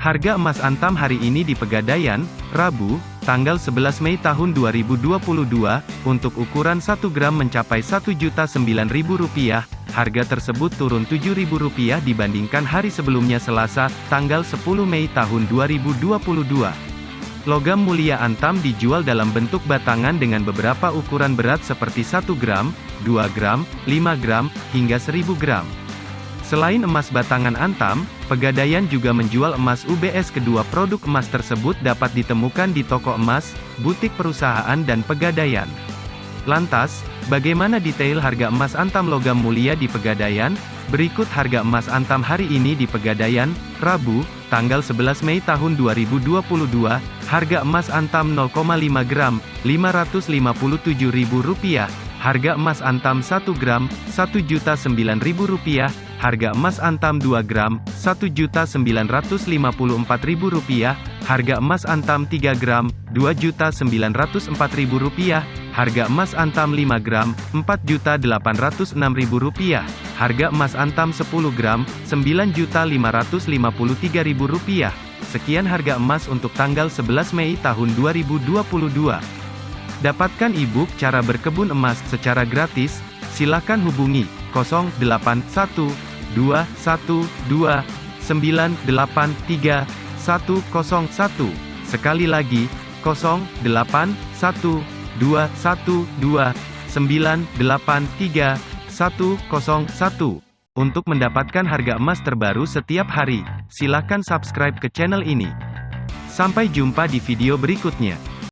Harga emas antam hari ini di Pegadaian, Rabu, tanggal 11 Mei tahun 2022, untuk ukuran 1 gram mencapai Rp1.009.000, harga tersebut turun Rp7.000 dibandingkan hari sebelumnya Selasa, tanggal 10 Mei tahun 2022. Logam mulia antam dijual dalam bentuk batangan dengan beberapa ukuran berat seperti 1 gram, 2 gram, 5 gram, hingga 1000 gram. Selain emas batangan antam, Pegadaian juga menjual emas UBS kedua produk emas tersebut dapat ditemukan di toko emas, butik perusahaan dan Pegadaian. Lantas, bagaimana detail harga emas antam logam mulia di Pegadaian? Berikut harga emas antam hari ini di Pegadaian, Rabu, tanggal 11 Mei tahun 2022, harga emas antam 0,5 gram, Rp557.000, harga emas antam 1 gram, Rp1.009.000, harga emas antam 2 gram, Rp1.954.000, harga emas antam 3 gram, Rp2.904.000, harga emas antam 5 gram, Rp4.806.000, harga emas antam 10 gram, Rp9.553.000. Sekian harga emas untuk tanggal 11 Mei tahun 2022. Dapatkan e-book cara berkebun emas secara gratis, silakan hubungi 081 212 983 101. Sekali lagi, 081212 983 101. Untuk mendapatkan harga emas terbaru setiap hari, silakan subscribe ke channel ini. Sampai jumpa di video berikutnya.